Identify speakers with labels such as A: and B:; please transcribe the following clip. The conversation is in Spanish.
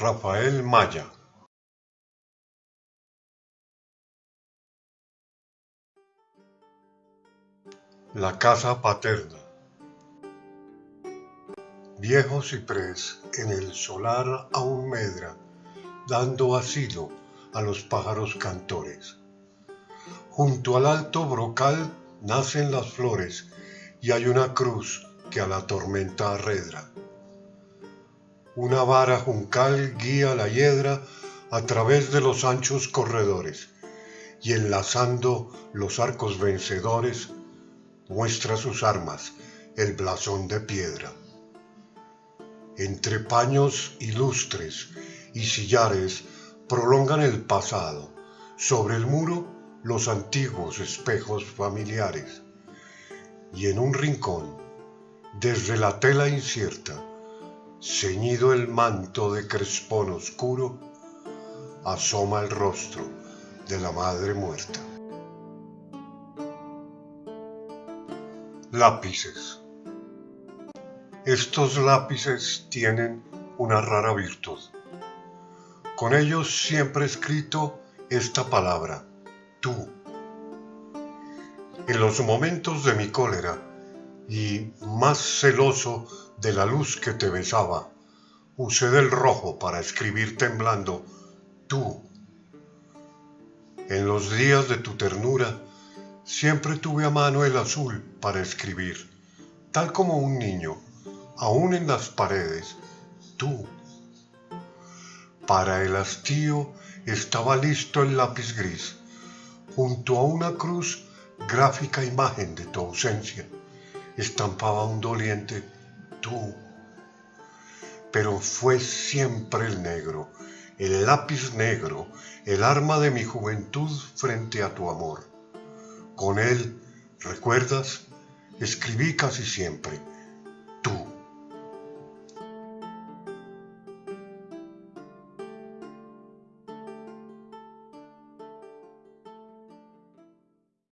A: Rafael Maya La casa paterna Viejo ciprés en el solar aún medra, dando asilo a los pájaros cantores. Junto al alto brocal nacen las flores y hay una cruz que a la tormenta arredra. Una vara juncal guía la hiedra a través de los anchos corredores y enlazando los arcos vencedores muestra sus armas, el blasón de piedra. Entre paños ilustres y sillares prolongan el pasado, sobre el muro los antiguos espejos familiares, y en un rincón, desde la tela incierta, ceñido el manto de crespón oscuro, asoma el rostro de la madre muerta. Lápices. Estos lápices tienen una rara virtud. Con ellos siempre he escrito esta palabra, tú. En los momentos de mi cólera y más celoso de la luz que te besaba, usé del rojo para escribir temblando, tú. En los días de tu ternura, siempre tuve a mano el azul para escribir, tal como un niño aún en las paredes, tú. Para el hastío estaba listo el lápiz gris, junto a una cruz gráfica imagen de tu ausencia, estampaba un doliente tú. Pero fue siempre el negro, el lápiz negro, el arma de mi juventud frente a tu amor. Con él, ¿recuerdas? Escribí casi siempre